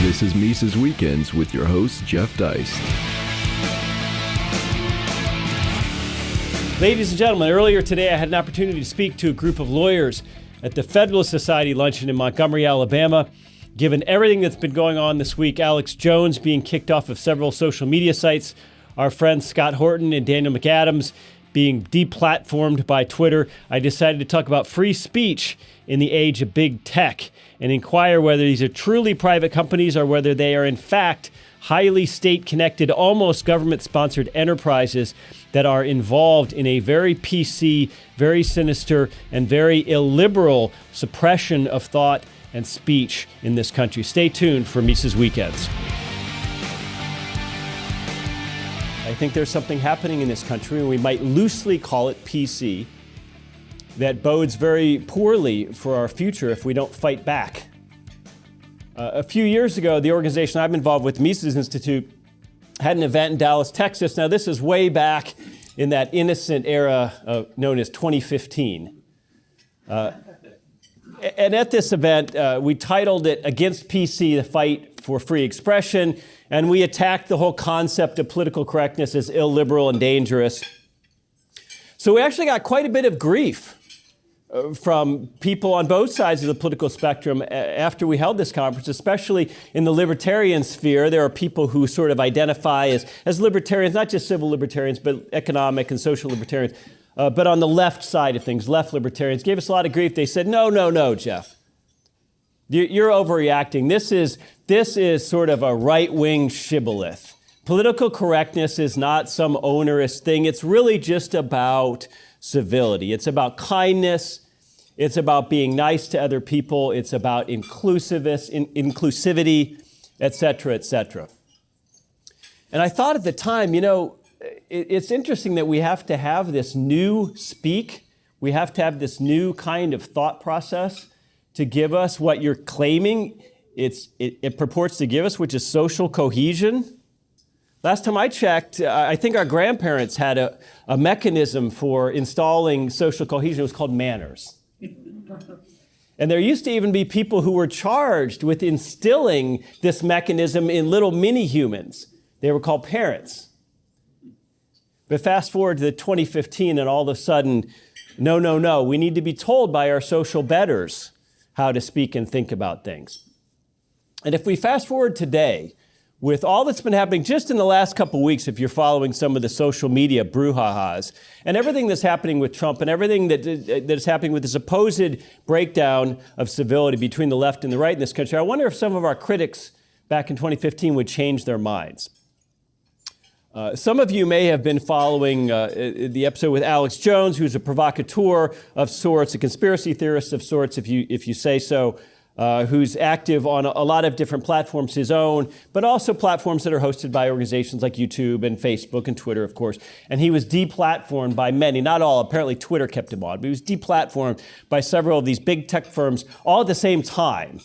This is Mises Weekends with your host, Jeff Deist. Ladies and gentlemen, earlier today I had an opportunity to speak to a group of lawyers at the Federalist Society luncheon in Montgomery, Alabama. Given everything that's been going on this week, Alex Jones being kicked off of several social media sites, our friends Scott Horton and Daniel McAdams being deplatformed by Twitter, I decided to talk about free speech in the age of big tech and inquire whether these are truly private companies or whether they are in fact highly state connected, almost government sponsored enterprises that are involved in a very PC, very sinister, and very illiberal suppression of thought and speech in this country. Stay tuned for Mises Weekends. I think there's something happening in this country, and we might loosely call it PC, that bodes very poorly for our future if we don't fight back. Uh, a few years ago, the organization I'm involved with, Mises Institute, had an event in Dallas, Texas. Now, this is way back in that innocent era uh, known as 2015. Uh, and at this event, uh, we titled it Against PC, the Fight for Free Expression, and we attacked the whole concept of political correctness as illiberal and dangerous. So we actually got quite a bit of grief uh, from people on both sides of the political spectrum after we held this conference, especially in the libertarian sphere. There are people who sort of identify as, as libertarians, not just civil libertarians, but economic and social libertarians. Uh, but on the left side of things, left libertarians gave us a lot of grief. They said, no, no, no, Jeff. You're overreacting. This is, this is sort of a right wing shibboleth. Political correctness is not some onerous thing. It's really just about civility. It's about kindness. It's about being nice to other people. It's about inclusiveness, in, inclusivity, et cetera, et cetera. And I thought at the time, you know, it, it's interesting that we have to have this new speak. We have to have this new kind of thought process to give us what you're claiming it's, it, it purports to give us, which is social cohesion. Last time I checked, I think our grandparents had a, a mechanism for installing social cohesion. It was called manners. and there used to even be people who were charged with instilling this mechanism in little mini humans. They were called parents. But fast forward to 2015, and all of a sudden, no, no, no, we need to be told by our social betters how to speak and think about things. And if we fast forward today, with all that's been happening just in the last couple weeks, if you're following some of the social media brouhahas, and everything that's happening with Trump, and everything that, that is happening with the supposed breakdown of civility between the left and the right in this country, I wonder if some of our critics back in 2015 would change their minds. Uh, some of you may have been following uh, the episode with Alex Jones, who's a provocateur of sorts, a conspiracy theorist of sorts, if you, if you say so uh, who's active on a, a, lot of different platforms, his own, but also platforms that are hosted by organizations like YouTube and Facebook and Twitter, of course. And he was deplatformed by many, not all, apparently Twitter kept him on, but he was deplatformed by several of these big tech firms all at the same time,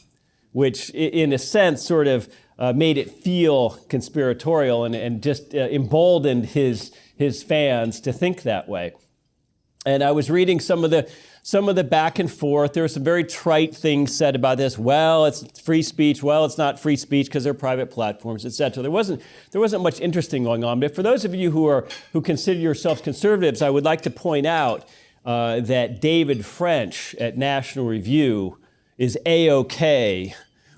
which in a sense sort of uh, made it feel conspiratorial and, and just uh, emboldened his, his fans to think that way. And I was reading some of the some of the back and forth. There were some very trite things said about this. Well, it's free speech. Well, it's not free speech because they're private platforms, etc. There wasn't there wasn't much interesting going on. But for those of you who are who consider yourselves conservatives, I would like to point out uh, that David French at National Review is a okay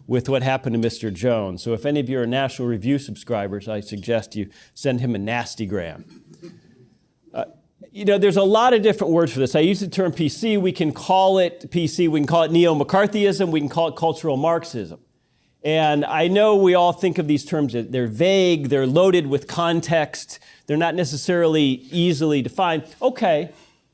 with what happened to Mr. Jones. So if any of you are National Review subscribers, I suggest you send him a nasty gram uh, you know, there's a lot of different words for this. I use the term PC. We can call it PC. We can call it neo-McCarthyism. We can call it cultural Marxism. And I know we all think of these terms, they're vague, they're loaded with context, they're not necessarily easily defined. Okay,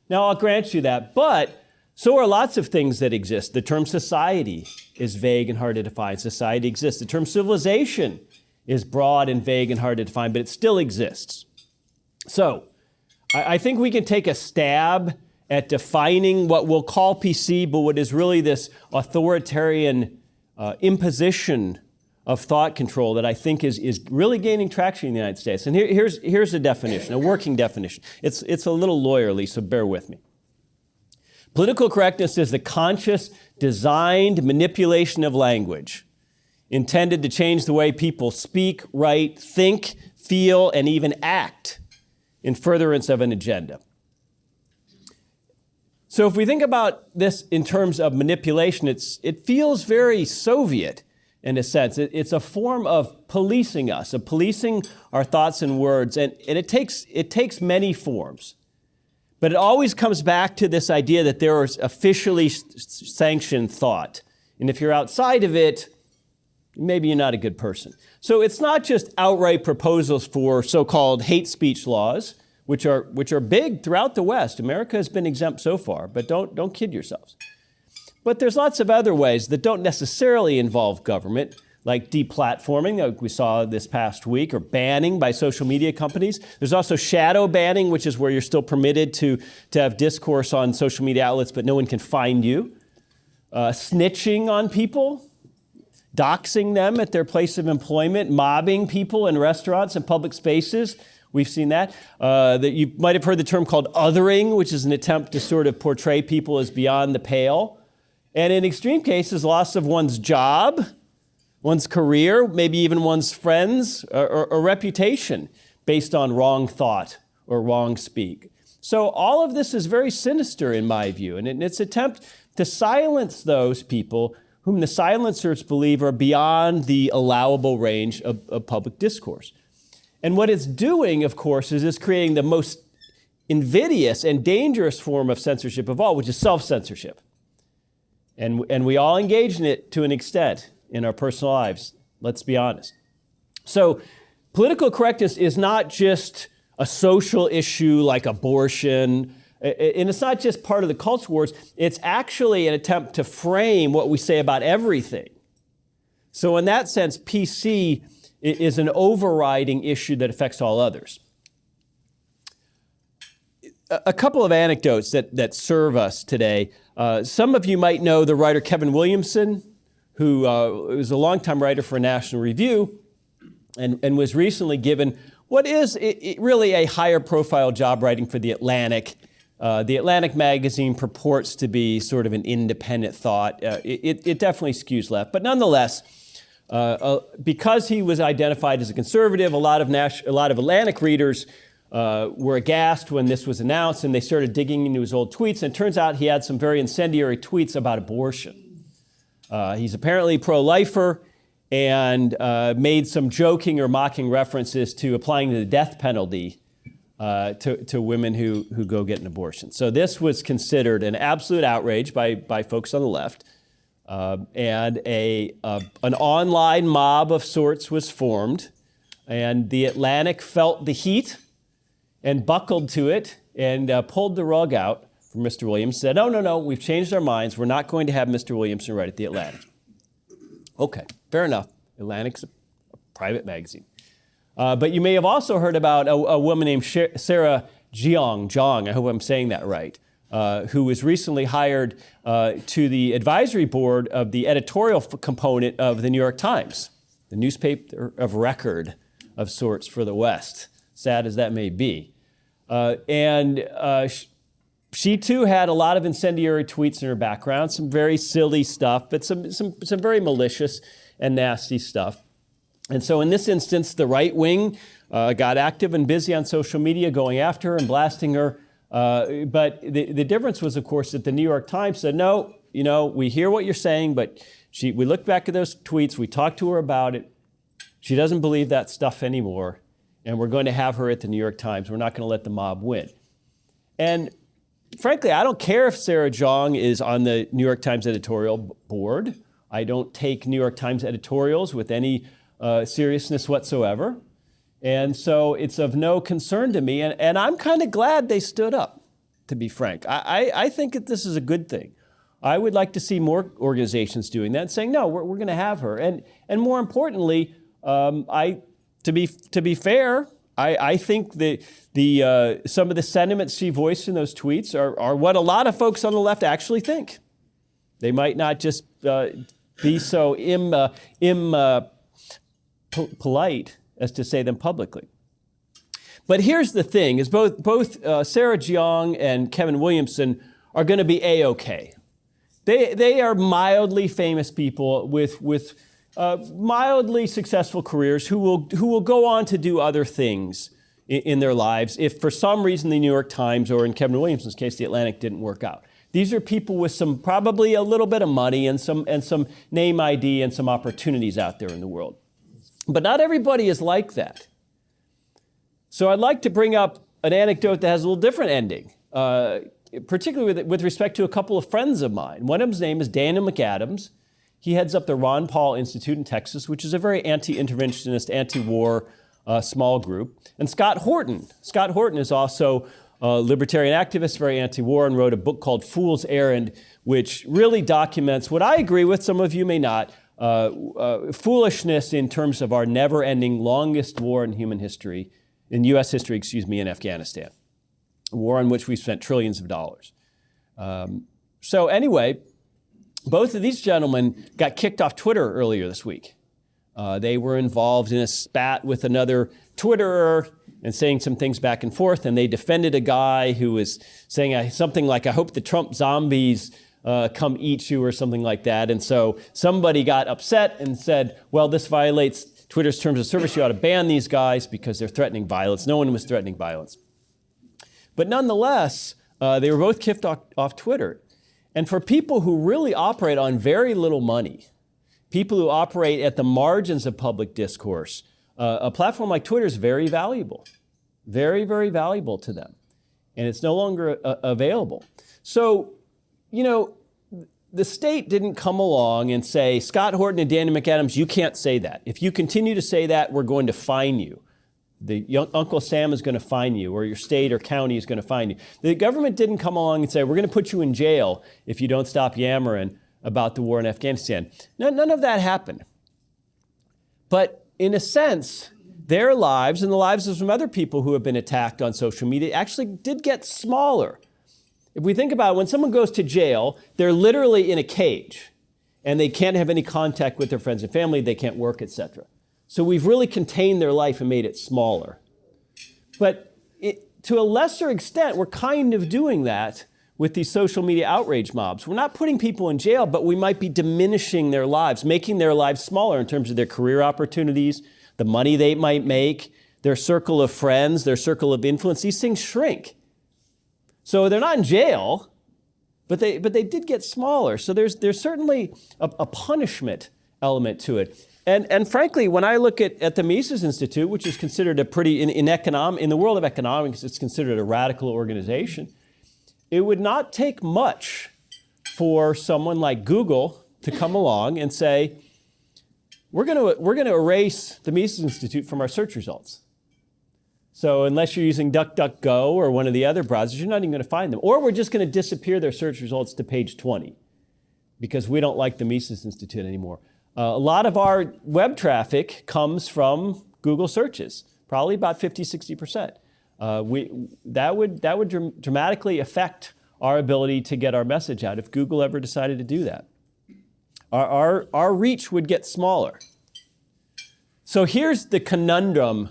now I'll grant you that. But so are lots of things that exist. The term society is vague and hard to define. Society exists. The term civilization is broad and vague and hard to define, but it still exists. So, I, I think we can take a stab at defining what we'll call PC, but what is really this authoritarian uh, imposition of thought control that I think is, is really gaining traction in the United States. And here, here's, here's a definition, a working definition. It's, it's a little lawyerly, so bear with me. Political correctness is the conscious, designed manipulation of language intended to change the way people speak, write, think, feel, and even act in furtherance of an agenda. So if we think about this in terms of manipulation, it's, it feels very Soviet in a sense. It, it's a form of policing us, of policing our thoughts and words, and, and it, takes, it takes many forms. But it always comes back to this idea that there is officially sanctioned thought. And if you're outside of it, maybe you're not a good person. So it's not just outright proposals for so-called hate speech laws, which are, which are big throughout the West. America has been exempt so far, but don't, don't kid yourselves. But there's lots of other ways that don't necessarily involve government, like deplatforming, like we saw this past week, or banning by social media companies. There's also shadow banning, which is where you're still permitted to, to have discourse on social media outlets, but no one can find you. Uh, snitching on people, doxing them at their place of employment, mobbing people in restaurants and public spaces. We've seen that. Uh, that you might have heard the term called othering, which is an attempt to sort of portray people as beyond the pale. And in extreme cases, loss of one's job, one's career, maybe even one's friends or, or, or reputation based on wrong thought or wrong speak. So all of this is very sinister in my view, and in its attempt to silence those people whom the silencers believe are beyond the allowable range of, of public discourse. And what it's doing, of course, is it's creating the most invidious and dangerous form of censorship of all, which is self-censorship. And, and we all engage in it to an extent in our personal lives, let's be honest. So political correctness is not just a social issue like abortion, and it's not just part of the culture wars, it's actually an attempt to frame what we say about everything. So in that sense, PC is an overriding issue that affects all others. A couple of anecdotes that, that serve us today. Uh, some of you might know the writer Kevin Williamson, who uh, was a longtime writer for National Review and, and was recently given what is it, it really a higher profile job writing for The Atlantic. Uh, the Atlantic magazine purports to be sort of an independent thought. Uh, it, it, definitely skews left, but nonetheless, uh, uh, because he was identified as a conservative, a lot of, Nash, a lot of Atlantic readers uh, were aghast when this was announced and they started digging into his old tweets. And it turns out he had some very incendiary tweets about abortion. Uh, he's apparently pro-lifer and uh, made some joking or mocking references to applying the death penalty uh, to, to women who, who go get an abortion. So this was considered an absolute outrage by, by folks on the left. Uh, and a, an online mob of sorts was formed. And the Atlantic felt the heat and buckled to it and uh, pulled the rug out Mr. Williams, said, no, no, no, we've changed our minds. We're not going to have Mr. Williamson write at the Atlantic. Okay, fair enough. Atlantic's a, a private magazine. Uh, but you may have also heard about a, a woman named Sarah Jeong, Jeong, I hope I'm saying that right, uh, who was recently hired uh, to the advisory board of the editorial component of the New York Times, the newspaper of record of sorts for the West sad as that may be. Uh, and uh, she too had a lot of incendiary tweets in her background, some very silly stuff, but some, some, some very malicious and nasty stuff. And so in this instance, the right wing uh, got active and busy on social media going after her and blasting her. Uh, but the, the difference was, of course, that the New York Times said, no, you know, we hear what you're saying, but she, we looked back at those tweets, we talked to her about it. She doesn't believe that stuff anymore and we're going to have her at the New York Times. We're not going to let the mob win. And frankly, I don't care if Sarah Jeong is on the New York Times editorial board. I don't take New York Times editorials with any uh, seriousness whatsoever. And so it's of no concern to me. And, and I'm kind of glad they stood up, to be frank. I, I, I, think that this is a good thing. I would like to see more organizations doing that, and saying, no, we're, we're going to have her. And, and more importantly, um, I to be, to be fair, I, I think that the, uh, some of the sentiments she voiced in those tweets are, are what a lot of folks on the left actually think. They might not just uh, be so Im, uh, Im, uh, po polite as to say them publicly. But here's the thing, is both, both uh, Sarah Jeong and Kevin Williamson are going to be A-OK. They, they are mildly famous people with, with uh, mildly successful careers who will, who will go on to do other things in, in their lives if for some reason the New York Times or in Kevin Williamson's case, the Atlantic didn't work out. These are people with some probably a little bit of money and some, and some name ID and some opportunities out there in the world. But not everybody is like that. So I'd like to bring up an anecdote that has a little different ending, uh, particularly with, with respect to a couple of friends of mine. One of them's name is Daniel McAdams. He heads up the Ron Paul Institute in Texas, which is a very anti-interventionist, anti-war uh, small group. And Scott Horton. Scott Horton is also a libertarian activist, very anti-war, and wrote a book called Fool's Errand, which really documents what I agree with, some of you may not, uh, uh, foolishness in terms of our never-ending longest war in human history, in U.S. history, excuse me, in Afghanistan. A war on which we spent trillions of dollars. Um, so anyway, both of these gentlemen got kicked off Twitter earlier this week. Uh, they were involved in a spat with another Twitterer and saying some things back and forth, and they defended a guy who was saying something like, I hope the Trump zombies uh, come eat you or something like that. And so somebody got upset and said, well, this violates Twitter's terms of service. You ought to ban these guys because they're threatening violence. No one was threatening violence. But nonetheless, uh, they were both kicked off, off Twitter. And for people who really operate on very little money, people who operate at the margins of public discourse, uh, a platform like Twitter is very valuable, very, very valuable to them. And it's no longer uh, available. So, you know, the state didn't come along and say, Scott Horton and Danny McAdams, you can't say that. If you continue to say that, we're going to fine you the young, Uncle Sam is going to fine you, or your state or county is going to fine you. The government didn't come along and say, we're going to put you in jail if you don't stop yammering about the war in Afghanistan. No, none of that happened. But in a sense, their lives and the lives of some other people who have been attacked on social media actually did get smaller. If we think about it, when someone goes to jail, they're literally in a cage and they can't have any contact with their friends and family, they can't work, etc. So we've really contained their life and made it smaller. But it, to a lesser extent, we're kind of doing that with these social media outrage mobs. We're not putting people in jail, but we might be diminishing their lives, making their lives smaller in terms of their career opportunities, the money they might make, their circle of friends, their circle of influence. These things shrink. So they're not in jail, but they, but they did get smaller. So there's, there's certainly a, a punishment element to it. And, and frankly, when I look at, at the Mises Institute, which is considered a pretty, in, in, econom, in the world of economics, it's considered a radical organization, it would not take much for someone like Google to come along and say, we're going we're going to erase the Mises Institute from our search results. So unless you're using DuckDuckGo or one of the other browsers, you're not even going to find them. Or we're just going to disappear their search results to page 20 because we don't like the Mises Institute anymore. Uh, a lot of our web traffic comes from Google searches, probably about 50, 60%. Uh, we, that would, that would dr dramatically affect our ability to get our message out if Google ever decided to do that. Our, our, our reach would get smaller. So here's the conundrum,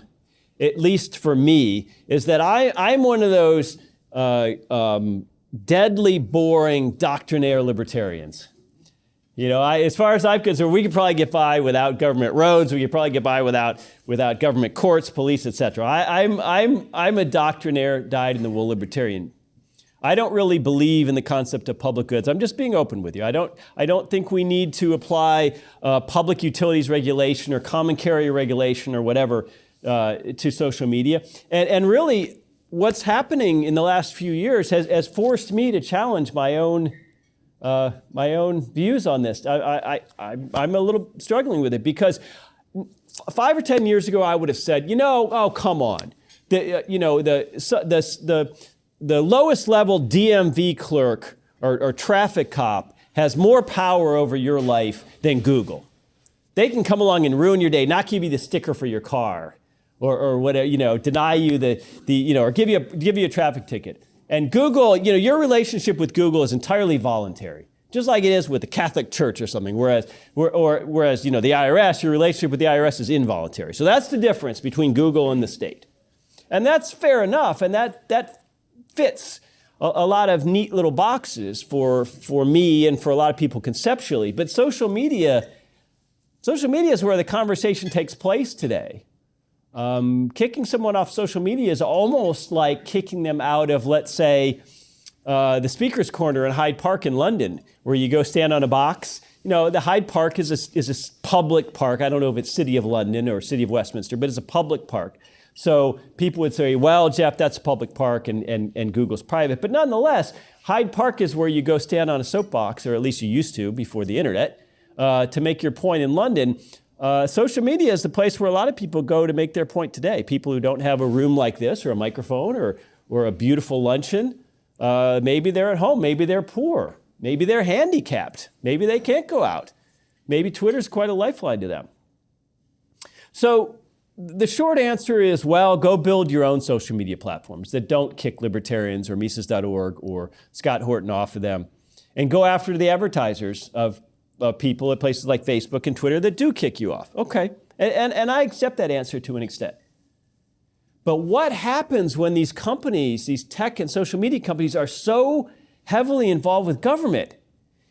at least for me, is that I, I'm one of those uh, um, deadly boring doctrinaire libertarians. You know, I, as far as I'm concerned, we could probably get by without government roads. We could probably get by without, without government courts, police, etc. I'm, I'm, I'm a doctrinaire, dyed-in-the-wool libertarian. I don't really believe in the concept of public goods. I'm just being open with you. I don't, I don't think we need to apply uh, public utilities regulation or common carrier regulation or whatever uh, to social media. And, and really, what's happening in the last few years has, has forced me to challenge my own uh, my own views on this. I, I, I, am a little struggling with it because five or 10 years ago, I would have said, you know, oh, come on. The, uh, you know, the, the, the, the lowest level DMV clerk or, or traffic cop has more power over your life than Google. They can come along and ruin your day, not give you the sticker for your car or, or whatever, you know, deny you the, the you know, or give you a, give you a traffic ticket. And Google, you know, your relationship with Google is entirely voluntary, just like it is with the Catholic Church or something. Whereas, or, or, whereas, you know, the IRS, your relationship with the IRS is involuntary. So that's the difference between Google and the state. And that's fair enough, and that, that fits a, a lot of neat little boxes for, for me and for a lot of people conceptually. But social media Social media is where the conversation takes place today. Um, kicking someone off social media is almost like kicking them out of, let's say, uh, the Speaker's Corner in Hyde Park in London, where you go stand on a box. You know, the Hyde Park is a, is a public park. I don't know if it's City of London or City of Westminster, but it's a public park. So people would say, well, Jeff, that's a public park and, and, and Google's private. But nonetheless, Hyde Park is where you go stand on a soapbox, or at least you used to before the internet, uh, to make your point in London. Uh, social media is the place where a lot of people go to make their point today. People who don't have a room like this, or a microphone, or, or a beautiful luncheon. Uh, maybe they're at home, maybe they're poor, maybe they're handicapped, maybe they can't go out. Maybe Twitter's quite a lifeline to them. So the short answer is well, go build your own social media platforms that don't kick libertarians or Mises.org or Scott Horton off of them. And go after the advertisers of, of people at places like Facebook and Twitter that do kick you off. Okay. And, and, and I accept that answer to an extent. But what happens when these companies, these tech and social media companies, are so heavily involved with government?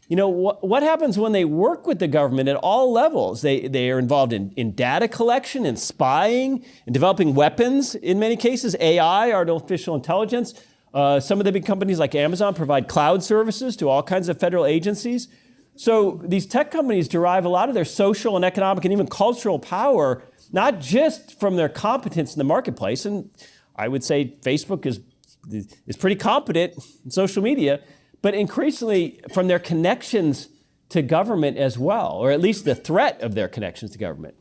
You know, wh what happens when they work with the government at all levels? They, they are involved in, in data collection and spying and developing weapons in many cases, AI, artificial intelligence. Uh, some of the big companies like Amazon provide cloud services to all kinds of federal agencies. So these tech companies derive a lot of their social and economic and even cultural power, not just from their competence in the marketplace. And I would say Facebook is, is pretty competent in social media, but increasingly from their connections to government as well, or at least the threat of their connections to government.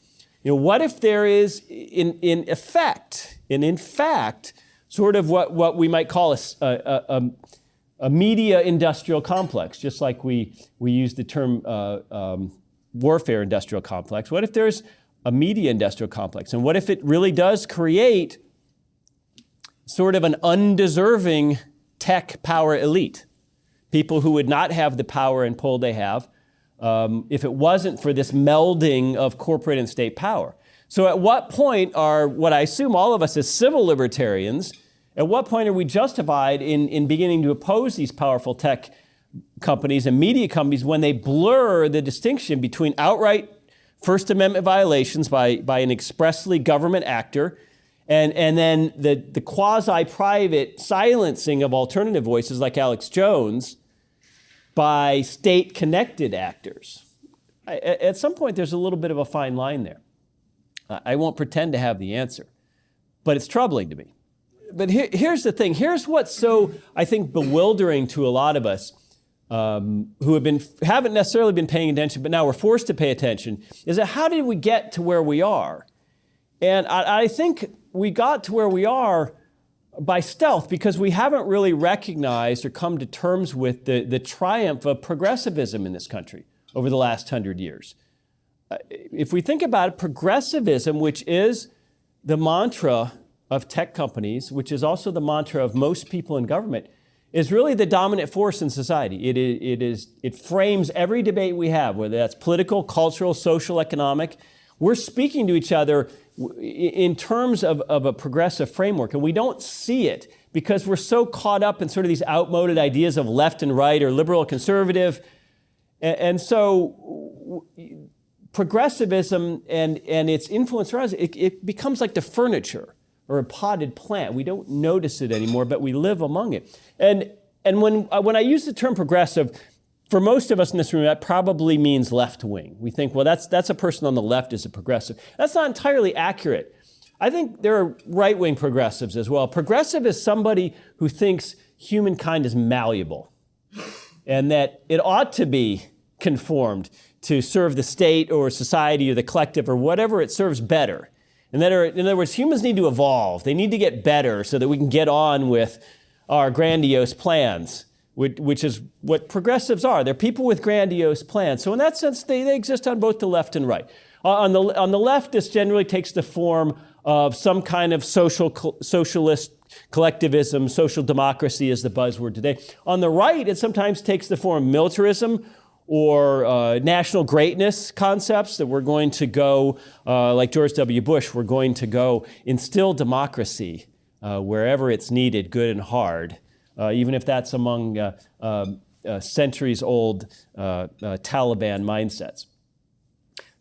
You know, what if there is, in, in effect, and in fact, sort of what, what we might call a, a, a, a media industrial complex, just like we, we use the term uh, um, warfare industrial complex. What if there's a media industrial complex? And what if it really does create sort of an undeserving tech power elite? people who would not have the power and pull they have um, if it wasn't for this melding of corporate and state power. So at what point are, what I assume all of us as civil libertarians, at what point are we justified in, in beginning to oppose these powerful tech companies and media companies when they blur the distinction between outright First Amendment violations by, by an expressly government actor and, and then the, the quasi-private silencing of alternative voices like Alex Jones by state-connected actors. I, at some point, there's a little bit of a fine line there. I won't pretend to have the answer, but it's troubling to me. But here, here's the thing. Here's what's so, I think, bewildering to a lot of us um, who have been, haven't necessarily been paying attention, but now we're forced to pay attention, is that how did we get to where we are? And I, I think we got to where we are by stealth because we haven't really recognized or come to terms with the, the triumph of progressivism in this country over the last hundred years. Uh, if we think about it, progressivism, which is the mantra of tech companies, which is also the mantra of most people in government, is really the dominant force in society. It is, it, is, it frames every debate we have, whether that's political, cultural, social, economic. We're speaking to each other in terms of, of a progressive framework, and we don't see it because we're so caught up in sort of these outmoded ideas of left and right or liberal conservative. And, and so progressivism and, and its influence around us, it, it becomes like the furniture or a potted plant. We don't notice it anymore, but we live among it. And, and when, uh, when I use the term progressive, for most of us in this room, that probably means left wing. We think, well, that's, that's a person on the left is a progressive. That's not entirely accurate. I think there are right wing progressives as well. Progressive is somebody who thinks humankind is malleable and that it ought to be conformed to serve the state or society or the collective or whatever it serves better. That are, in other words, humans need to evolve. They need to get better so that we can get on with our grandiose plans which, is what progressives are. They're people with grandiose plans. So in that sense, they, they exist on both the left and right. Uh, on, the, on the left, this generally takes the form of some kind of social, socialist collectivism, social democracy is the buzzword today. On the right, it sometimes takes the form of militarism or uh, national greatness concepts that we're going to go, uh, like George W. Bush, we're going to go instill democracy uh, wherever it's needed, good and hard uh, even if that's among uh, um, uh, centuries old Taliban mindsets.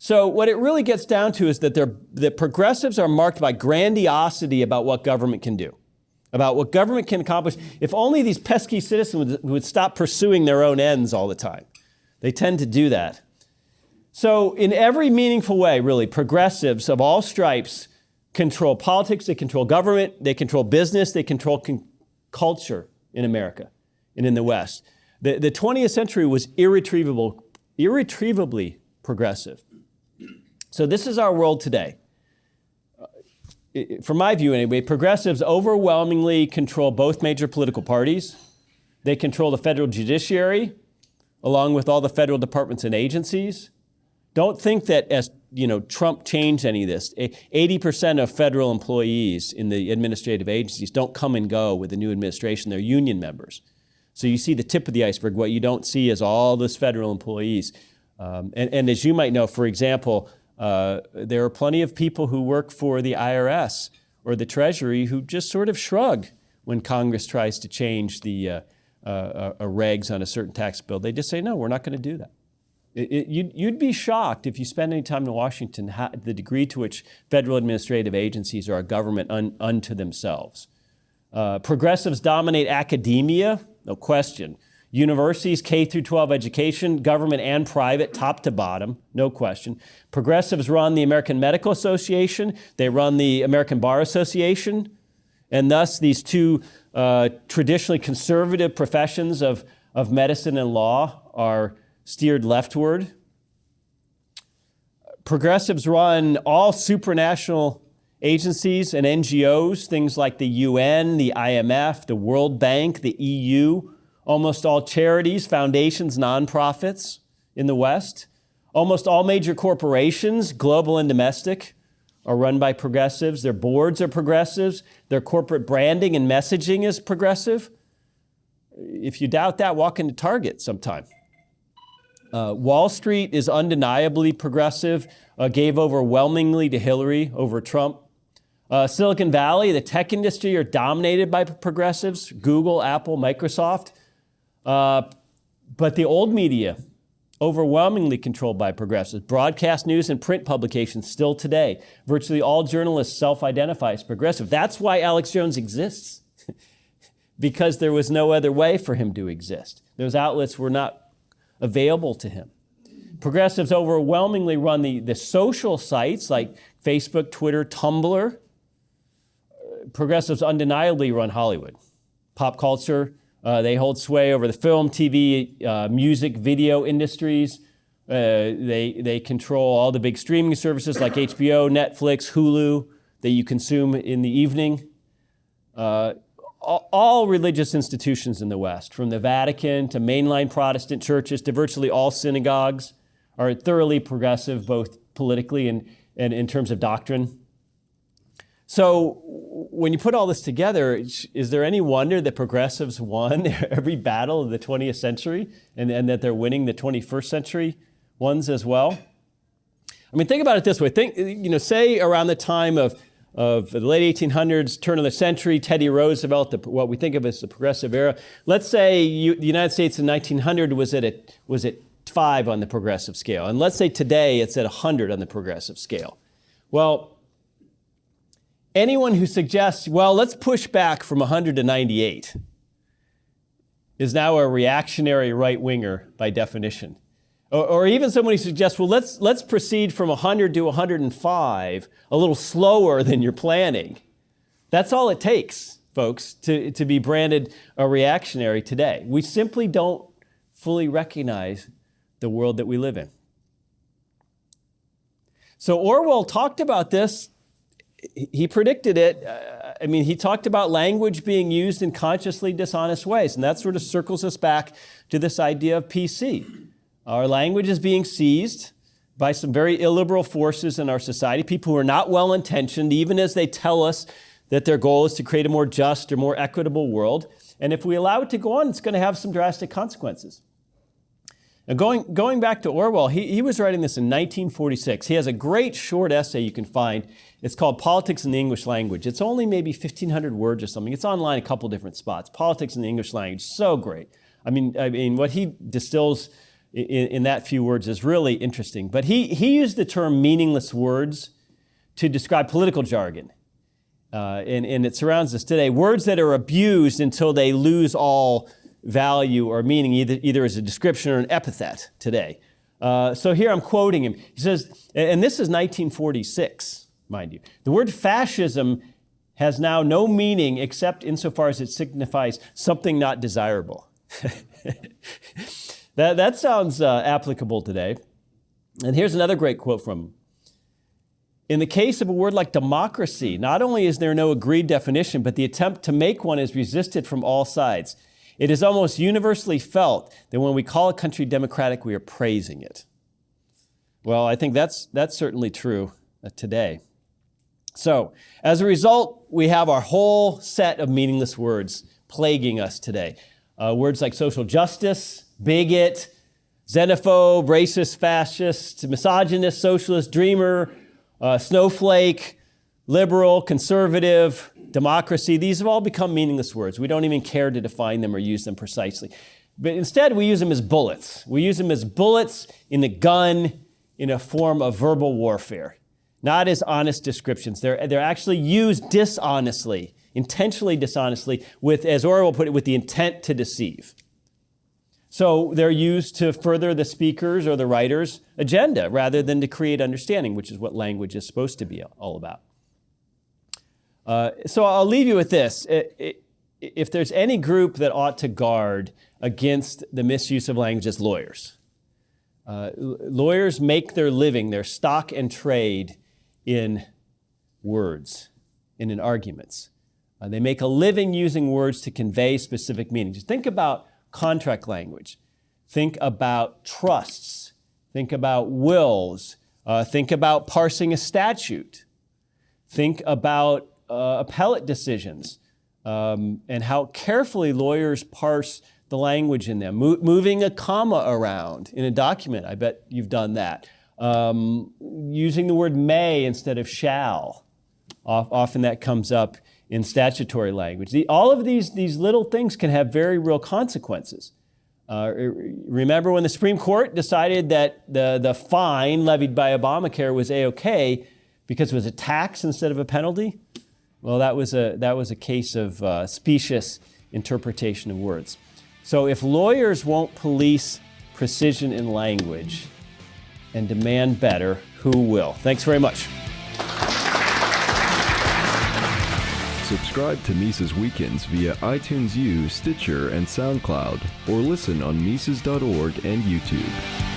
So, what it really gets down to is that the progressives are marked by grandiosity about what government can do, about what government can accomplish. If only these pesky citizens would, would stop pursuing their own ends all the time. They tend to do that. So, in every meaningful way, really, progressives of all stripes control politics, they control government, they control business, they control con- culture in America and in the West. The, the 20th century was irretrievable, irretrievably progressive. So this is our world today. Uh, from my view, anyway, progressives overwhelmingly control both major political parties. They control the federal judiciary, along with all the federal departments and agencies. Don't think that as you know, Trump changed any of this. 80% of federal employees in the administrative agencies don't come and go with the new administration. They're union members. So you see the tip of the iceberg. What you don't see is all those federal employees. Um, and, and, as you might know, for example, uh, there are plenty of people who work for the IRS or the Treasury who just sort of shrug when Congress tries to change the uh, uh, uh regs on a certain tax bill. They just say, no, we're not going to do that. It, it, you'd, you'd, be shocked if you spend any time in Washington how, the degree to which federal administrative agencies are a government un, unto themselves. Uh, progressives dominate academia, no question. Universities, K through 12 education, government and private, top to bottom, no question. Progressives run the American Medical Association, they run the American Bar Association, and thus these two uh, traditionally conservative professions of, of medicine and law are steered leftward. Progressives run all supranational agencies and NGOs, things like the UN, the IMF, the World Bank, the EU, almost all charities, foundations, nonprofits in the West. Almost all major corporations, global and domestic, are run by progressives. Their boards are progressives. Their corporate branding and messaging is progressive. If you doubt that, walk into Target sometime. Uh, Wall Street is undeniably progressive, uh, gave overwhelmingly to Hillary over Trump. Uh, Silicon Valley, the tech industry are dominated by progressives Google, Apple, Microsoft. Uh, but the old media, overwhelmingly controlled by progressives. Broadcast news and print publications still today. Virtually all journalists self identify as progressive. That's why Alex Jones exists, because there was no other way for him to exist. Those outlets were not available to him. Progressives overwhelmingly run the, the social sites like Facebook, Twitter, Tumblr. Progressives undeniably run Hollywood. Pop culture, uh, they hold sway over the film, TV, uh, music, video industries. Uh, they, they control all the big streaming services like HBO, Netflix, Hulu that you consume in the evening. Uh, all religious institutions in the West, from the Vatican to mainline Protestant churches to virtually all synagogues, are thoroughly progressive, both politically and, and in terms of doctrine. So, when you put all this together, is there any wonder that progressives won every battle of the 20th century and, and that they're winning the 21st century ones as well? I mean, think about it this way. Think, you know, say around the time of of the late 1800s, turn of the century, Teddy Roosevelt, the, what we think of as the progressive era. Let's say you, the United States in 1900 was at, a, was at five on the progressive scale. And let's say today it's at 100 on the progressive scale. Well, anyone who suggests, well, let's push back from 100 to 98 is now a reactionary right winger by definition. Or, or even somebody who suggests, well, let's, let's proceed from 100 to 105 a little slower than you're planning. That's all it takes, folks, to, to be branded a reactionary today. We simply don't fully recognize the world that we live in. So Orwell talked about this. He predicted it. Uh, I mean, he talked about language being used in consciously dishonest ways, and that sort of circles us back to this idea of PC. Our language is being seized by some very illiberal forces in our society, people who are not well intentioned, even as they tell us that their goal is to create a more just or more equitable world. And if we allow it to go on, it's going to have some drastic consequences. Now, going, going back to Orwell, he, he was writing this in 1946. He has a great short essay you can find. It's called Politics in the English Language. It's only maybe 1,500 words or something. It's online a couple different spots. Politics in the English Language, so great. I mean, I mean, what he distills in, in that few words is really interesting. But he, he used the term meaningless words to describe political jargon. Uh, and, and it surrounds us today. Words that are abused until they lose all value or meaning, either, either as a description or an epithet today. Uh, so here I'm quoting him. He says, and this is 1946, mind you. The word fascism has now no meaning except insofar as it signifies something not desirable. that, that sounds uh, applicable today. And here's another great quote from him. In the case of a word like democracy, not only is there no agreed definition, but the attempt to make one is resisted from all sides. It is almost universally felt that when we call a country democratic, we are praising it. Well, I think that's, that's certainly true uh, today. So, as a result, we have our whole set of meaningless words plaguing us today. Uh, words like social justice, bigot, xenophobe, racist, fascist, misogynist, socialist, dreamer, uh, snowflake, liberal, conservative, democracy, these have all become meaningless words. We don't even care to define them or use them precisely. But instead, we use them as bullets. We use them as bullets in the gun in a form of verbal warfare, not as honest descriptions. They're, they're actually used dishonestly, intentionally dishonestly, with, as Orwell put it, with the intent to deceive. So they're used to further the speaker's or the writer's agenda rather than to create understanding, which is what language is supposed to be all about. Uh, so I'll leave you with this. if there's any group that ought to guard against the misuse of language, it's lawyers. Uh, lawyers make their living, their stock and trade in words and in arguments. Uh, they make a living using words to convey specific meanings. Think about contract language. Think about trusts. Think about wills. Uh, think about parsing a statute. Think about uh, appellate decisions um, and how carefully lawyers parse the language in them. Mo moving a comma around in a document, I bet you've done that. Um, using the word may instead of shall. Often that comes up in statutory language. The, all of these, these little things can have very real consequences. Uh, remember when the Supreme Court decided that the, the fine levied by Obamacare was A-OK because it was a tax instead of a penalty? Well, that was a, that was a case of uh, specious interpretation of words. So if lawyers won't police precision in language and demand better, who will? Thanks very much. Subscribe to Mises Weekends via iTunes U, Stitcher, and SoundCloud, or listen on Mises.org and YouTube.